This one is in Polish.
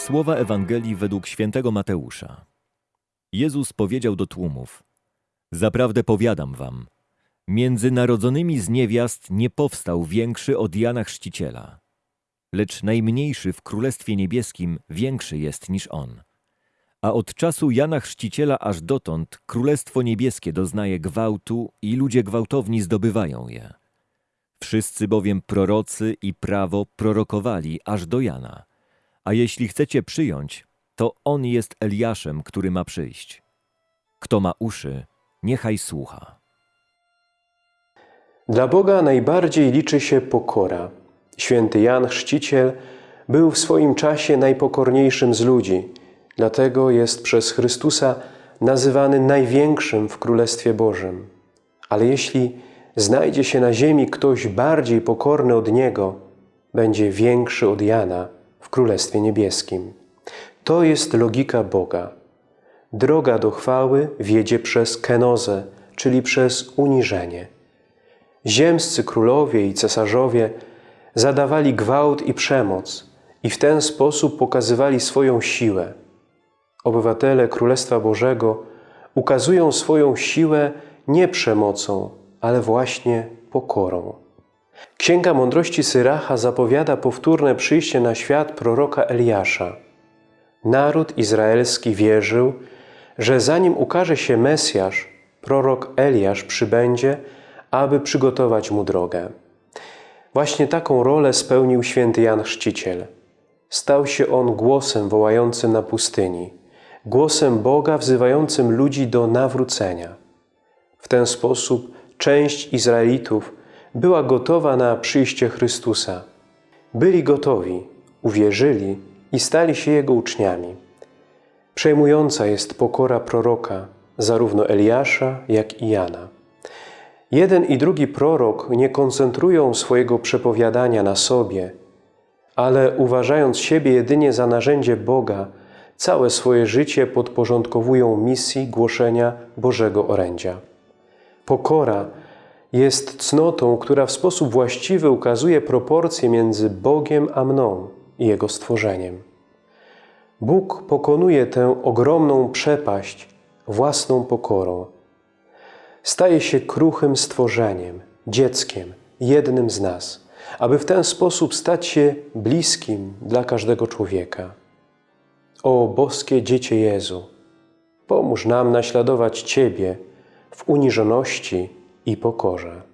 Słowa Ewangelii według świętego Mateusza. Jezus powiedział do tłumów: Zaprawdę powiadam wam, między narodzonymi z niewiast nie powstał większy od Jana Chrzciciela. Lecz najmniejszy w Królestwie Niebieskim większy jest niż on. A od czasu Jana Chrzciciela aż dotąd Królestwo Niebieskie doznaje gwałtu i ludzie gwałtowni zdobywają je. Wszyscy bowiem prorocy i prawo prorokowali aż do Jana. A jeśli chcecie przyjąć, to on jest Eliaszem, który ma przyjść. Kto ma uszy, niechaj słucha. Dla Boga najbardziej liczy się pokora. Święty Jan Chrzciciel był w swoim czasie najpokorniejszym z ludzi, dlatego jest przez Chrystusa nazywany największym w Królestwie Bożym. Ale jeśli znajdzie się na ziemi ktoś bardziej pokorny od Niego, będzie większy od Jana w Królestwie Niebieskim. To jest logika Boga. Droga do chwały wiedzie przez kenozę, czyli przez uniżenie. Ziemscy królowie i cesarzowie zadawali gwałt i przemoc i w ten sposób pokazywali swoją siłę. Obywatele Królestwa Bożego ukazują swoją siłę nie przemocą, ale właśnie pokorą. Księga Mądrości Syracha zapowiada powtórne przyjście na świat proroka Eliasza. Naród izraelski wierzył, że zanim ukaże się Mesjasz, prorok Eliasz przybędzie, aby przygotować mu drogę. Właśnie taką rolę spełnił święty Jan Chrzciciel. Stał się on głosem wołającym na pustyni, głosem Boga wzywającym ludzi do nawrócenia. W ten sposób część Izraelitów była gotowa na przyjście Chrystusa. Byli gotowi, uwierzyli i stali się Jego uczniami. Przejmująca jest pokora proroka, zarówno Eliasza, jak i Jana. Jeden i drugi prorok nie koncentrują swojego przepowiadania na sobie, ale uważając siebie jedynie za narzędzie Boga, całe swoje życie podporządkowują misji głoszenia Bożego orędzia. Pokora jest cnotą, która w sposób właściwy ukazuje proporcje między Bogiem a mną i Jego stworzeniem. Bóg pokonuje tę ogromną przepaść własną pokorą. Staje się kruchym stworzeniem, dzieckiem, jednym z nas, aby w ten sposób stać się bliskim dla każdego człowieka. O boskie Dziecię Jezu, pomóż nam naśladować Ciebie w uniżoności i pokorze.